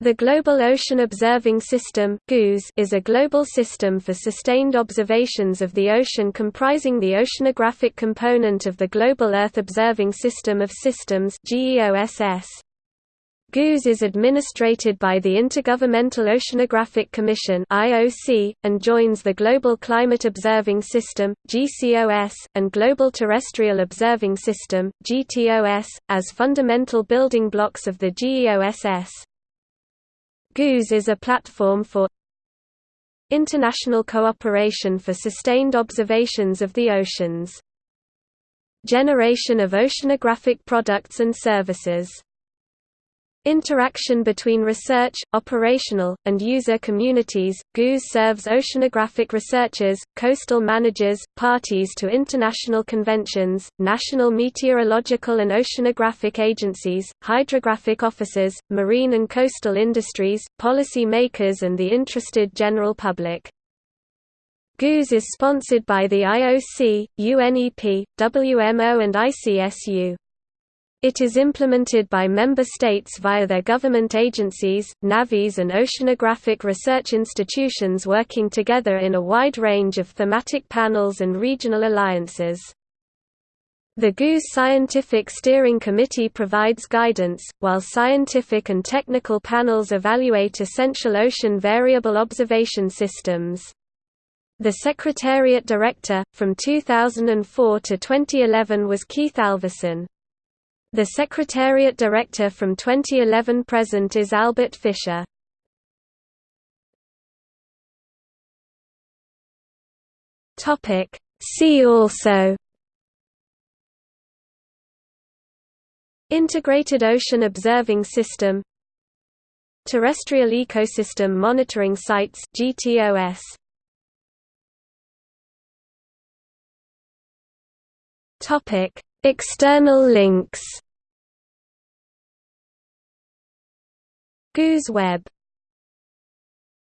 The Global Ocean Observing System is a global system for sustained observations of the ocean comprising the oceanographic component of the Global Earth Observing System of Systems. GOOS is administrated by the Intergovernmental Oceanographic Commission and joins the Global Climate Observing System (GCOS) and Global Terrestrial Observing System (GTOS) as fundamental building blocks of the GEOSS. GOOS is a platform for international cooperation for sustained observations of the oceans. Generation of oceanographic products and services Interaction between research, operational, and user communities. GOOS serves oceanographic researchers, coastal managers, parties to international conventions, national meteorological and oceanographic agencies, hydrographic officers, marine and coastal industries, policy makers, and the interested general public. GOOS is sponsored by the IOC, UNEP, WMO, and ICSU. It is implemented by member states via their government agencies, navies and oceanographic research institutions working together in a wide range of thematic panels and regional alliances. The GOOS Scientific Steering Committee provides guidance, while scientific and technical panels evaluate essential ocean variable observation systems. The Secretariat Director, from 2004 to 2011 was Keith Alverson. The Secretariat Director from 2011 present is Albert Fischer. See also. Integrated Ocean Observing System. Terrestrial Ecosystem Monitoring Sites GTOS Topic. External links GOOS Web